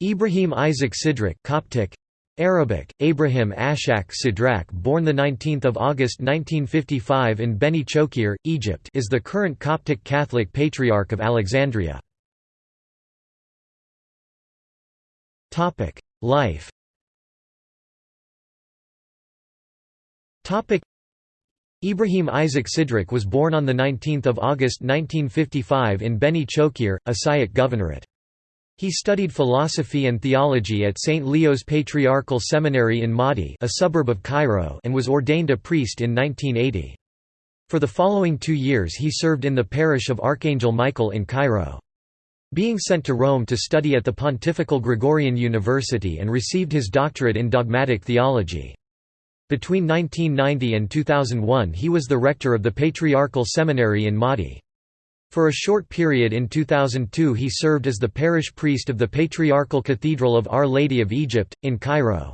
Ibrahim Isaac Sidrak Coptic. Arabic Abraham Ashak Sidrak born the 19th of August 1955 in Beni Shokeir Egypt is the current Coptic Catholic Patriarch of Alexandria. Topic Life. Topic Ibrahim Isaac Sidrak was born on 19 August 1955 in Beni Shokeir, Asyut Governorate. He studied philosophy and theology at St. Leo's Patriarchal Seminary in Maadi a suburb of Cairo and was ordained a priest in 1980. For the following two years he served in the parish of Archangel Michael in Cairo. Being sent to Rome to study at the Pontifical Gregorian University and received his doctorate in dogmatic theology. Between 1990 and 2001 he was the rector of the Patriarchal Seminary in Maadi. For a short period in 2002 he served as the parish priest of the Patriarchal Cathedral of Our Lady of Egypt, in Cairo.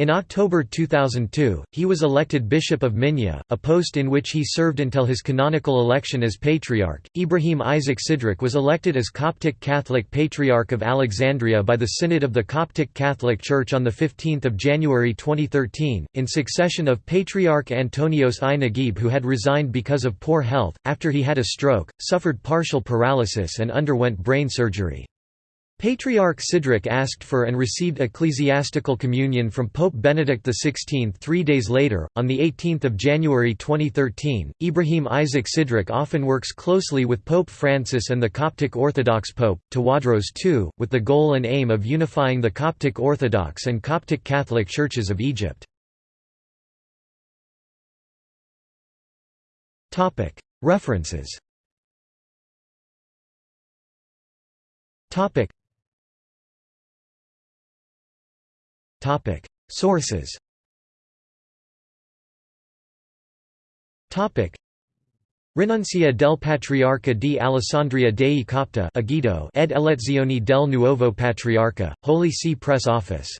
In October 2002, he was elected Bishop of Minya, a post in which he served until his canonical election as Patriarch. Ibrahim Isaac Sidrak was elected as Coptic Catholic Patriarch of Alexandria by the Synod of the Coptic Catholic Church on 15 January 2013, in succession of Patriarch Antonios I Naguib who had resigned because of poor health, after he had a stroke, suffered partial paralysis and underwent brain surgery. Patriarch Sidrak asked for and received ecclesiastical communion from Pope Benedict XVI three days later. On 18 January 2013, Ibrahim Isaac Sidrak often works closely with Pope Francis and the Coptic Orthodox Pope, Tawadros II, with the goal and aim of unifying the Coptic Orthodox and Coptic Catholic churches of Egypt. References Sources. Topic: Rinuncia del Patriarca di Alessandria dei Copta Agito ed elezioni del nuovo Patriarca, Holy See Press Office